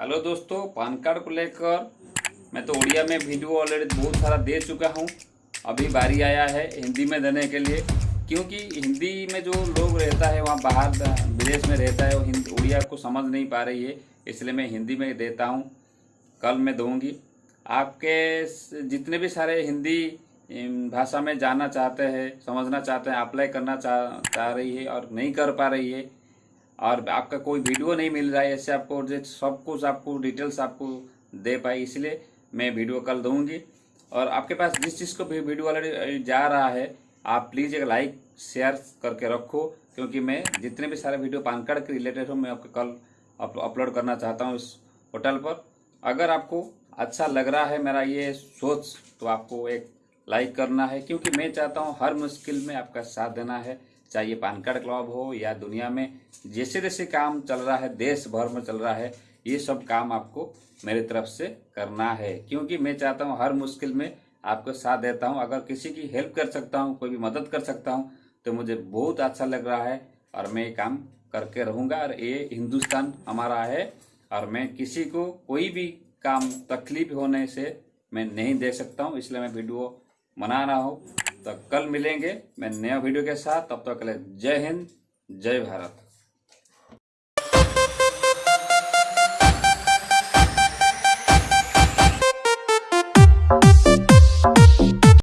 Hello दोस्तों, PAN card को लेकर मैं तो उड़िया में वीडियो ऑलरेडी बहुत सारा दे चुका हूँ। अभी बारी आया है हिंदी में देने के लिए, क्योंकि हिंदी में जो लोग रहता है, वहाँ बाहर विदेश में रहता है, वो हिंदी, उड़िया को समझ नहीं पा रही है, इसलिए मैं हिंदी में देता हूँ। कल मैं दूँगी। आपके जितने भी सारे हिंदी भाषा में जानना चाहते हैं, समझना चाहते हैं अप्लाई करना चाह चाह रही है और नहीं कर पा रही है और आपका कोई वीडियो नहीं मिल रहा है, ऐसे आपको सब कुछ आपको डिटेल्स आपको दे पाए, इसलिए मैं वीडियो कल दूँगी। और आपके पास जिस चीज़ को भी वीडियो ऑलरेडी जा रहा है, आप प्लीज़ एक लाइक शेयर करके रखो, क्योंकि मैं जितने भी सारे वीडियो पान कार्ड के रिलेटेड हो, मैं आपको कल अपलोड करना चाहता हूँ इस पोर्टल पर। अगर आपको अच्छा लग रहा है मेरा ये सोच तो आपको एक लाइक करना है, क्योंकि मैं चाहता हूँ हर मुश्किल में आपका साथ देना है। चाहे ये पान कार्ड क्लब हो या दुनिया में जैसे जैसे काम चल रहा है देश भर में चल रहा है, ये सब काम आपको मेरी तरफ़ से करना है। क्योंकि मैं चाहता हूँ हर मुश्किल में आपको साथ देता हूँ। अगर किसी की हेल्प कर सकता हूँ, कोई भी मदद कर सकता हूँ तो मुझे बहुत अच्छा लग रहा है और मैं ये काम करके रहूँगा। और ये हिंदुस्तान हमारा है और मैं किसी को कोई भी काम तकलीफ़ होने से मैं नहीं दे सकता हूँ, इसलिए मैं वीडियो बना रहा हूँ। तो कल मिलेंगे। मैं नया वीडियो के साथ, तब तक तो जय हिंद, जय भारत।